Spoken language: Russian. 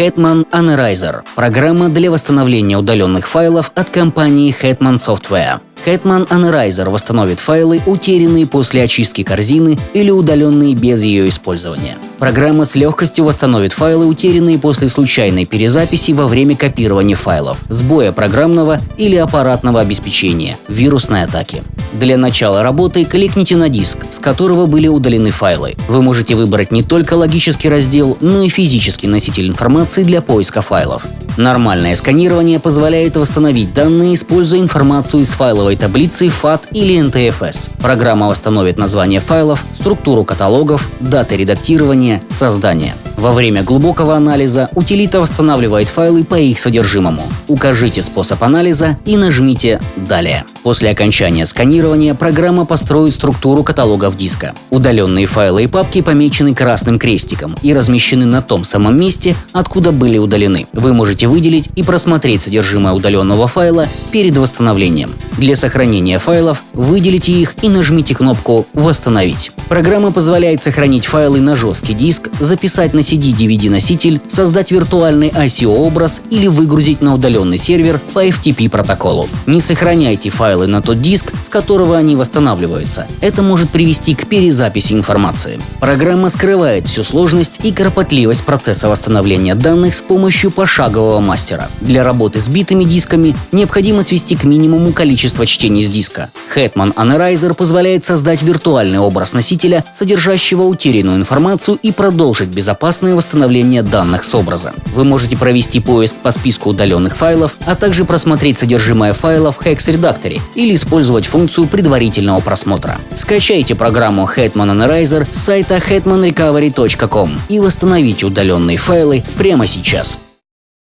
Hetman Analyzer – программа для восстановления удаленных файлов от компании Hetman Software. Hetman Analyzer восстановит файлы, утерянные после очистки корзины или удаленные без ее использования. Программа с легкостью восстановит файлы, утерянные после случайной перезаписи во время копирования файлов, сбоя программного или аппаратного обеспечения, вирусной атаки. Для начала работы кликните на диск, с которого были удалены файлы. Вы можете выбрать не только логический раздел, но и физический носитель информации для поиска файлов. Нормальное сканирование позволяет восстановить данные, используя информацию из файловой таблицы FAT или NTFS. Программа восстановит название файлов, структуру каталогов, даты редактирования, создания. Во время глубокого анализа утилита восстанавливает файлы по их содержимому. Укажите способ анализа и нажмите «Далее». После окончания сканирования программа построит структуру каталогов диска. Удаленные файлы и папки помечены красным крестиком и размещены на том самом месте, откуда были удалены. Вы можете выделить и просмотреть содержимое удаленного файла перед восстановлением. Для сохранения файлов выделите их и нажмите кнопку «Восстановить». Программа позволяет сохранить файлы на жесткий диск, записать на CD-DVD-носитель, создать виртуальный ICO-образ или выгрузить на удаленный сервер по FTP протоколу. Не сохраняйте файлы на тот диск, с которого они восстанавливаются. Это может привести к перезаписи информации. Программа скрывает всю сложность и кропотливость процесса восстановления данных с помощью пошагового мастера. Для работы с битыми дисками необходимо свести к минимуму количество чтений с диска. Hetman Analyzer позволяет создать виртуальный образ носителя, содержащего утерянную информацию и продолжить безопасное восстановление данных с образа. Вы можете провести поиск по списку удаленных файлов, а также просмотреть содержимое файла в Hex редакторе или использовать функцию предварительного просмотра. Скачайте программу Hetman Analyzer с сайта hetmanrecovery.com и восстановите удаленные файлы прямо сейчас.